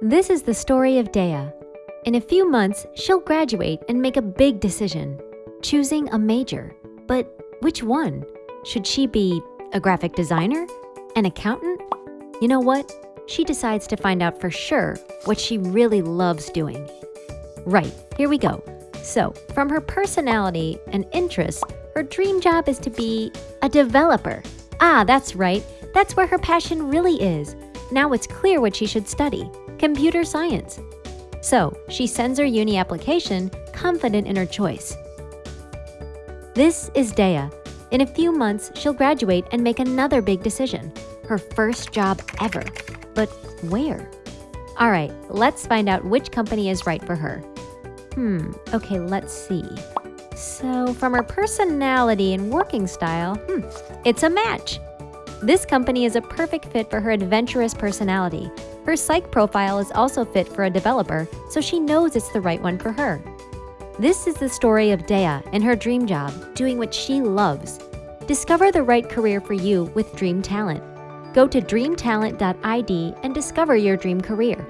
This is the story of Dea. In a few months, she'll graduate and make a big decision, choosing a major. But which one? Should she be a graphic designer? An accountant? You know what? She decides to find out for sure what she really loves doing. Right, here we go. So, from her personality and interests, her dream job is to be a developer. Ah, that's right. That's where her passion really is. Now it's clear what she should study computer science. So, she sends her uni application, confident in her choice. This is Dea. In a few months, she'll graduate and make another big decision her first job ever. But where? All right, let's find out which company is right for her. Hmm, okay, let's see. So, from her personality and working style, hmm, it's a match. This company is a perfect fit for her adventurous personality. Her psych profile is also fit for a developer, so she knows it's the right one for her. This is the story of Dea and her dream job, doing what she loves. Discover the right career for you with Dream Talent. Go to dreamtalent.id and discover your dream career.